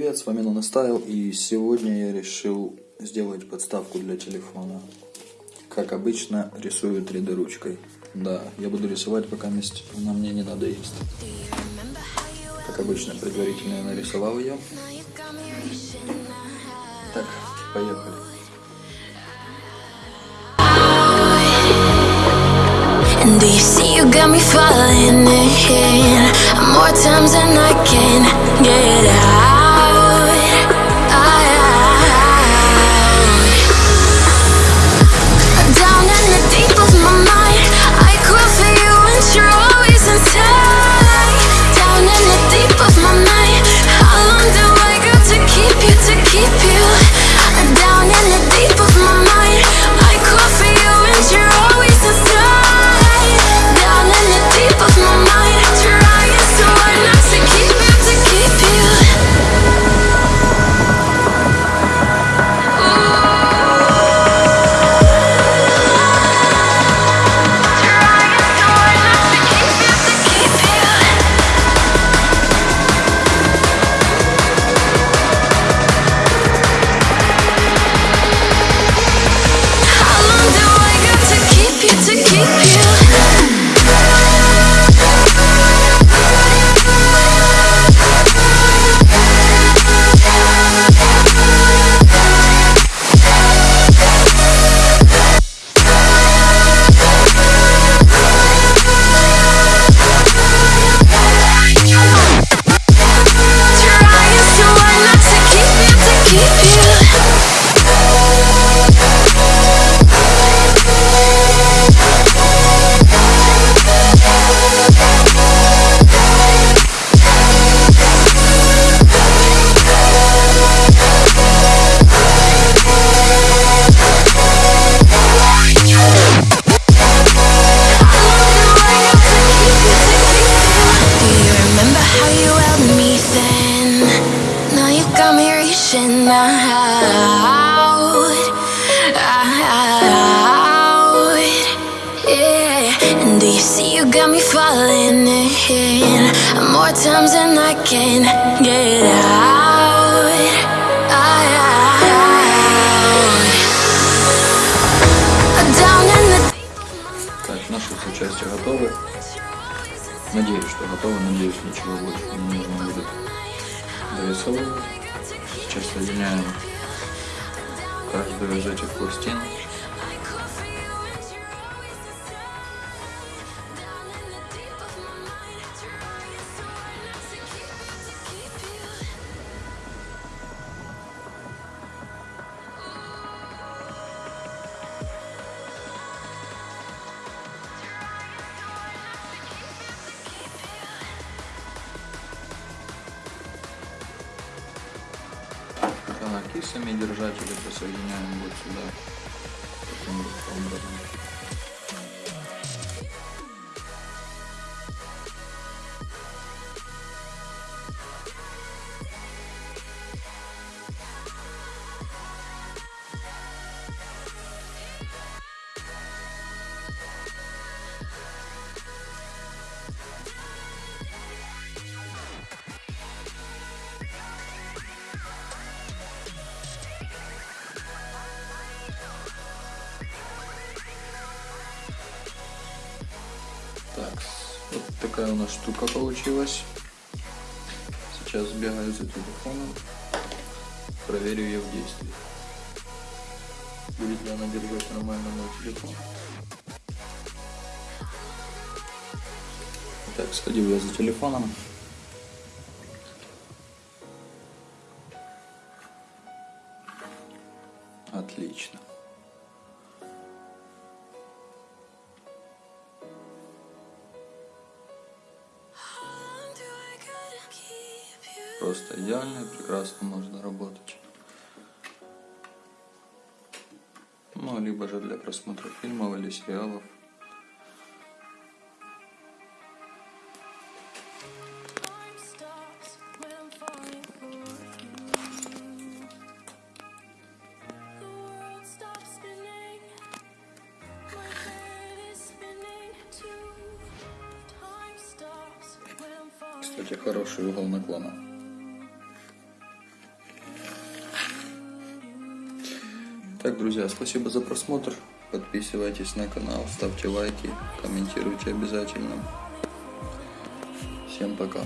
привет, с вами Наностайл, и сегодня я решил сделать подставку для телефона. Как обычно, рисую 3D ручкой. Да, я буду рисовать, пока месть мне не надоест. Как обычно, предварительно я нарисовал ее. Так, поехали. Do you see you got me falling in more times than I can участия готовы. Надеюсь, что готовы. Надеюсь, ничего больше не нужно будет дорисовывать. Сейчас соединяем каждую из этих пластин. Так, и сами держатели присоединяем вот сюда. Таким вот образом. Так, вот такая у нас штука получилась. Сейчас сбегаю за телефоном, проверю ее в действии. Будет ли она держать нормально мой телефон. Так, сходил я за телефоном. Отлично. Просто идеально прекрасно можно работать. Ну, либо же для просмотра фильмов или сериалов. Кстати, хороший угол наклона. Итак, друзья, спасибо за просмотр. Подписывайтесь на канал, ставьте лайки, комментируйте обязательно. Всем пока.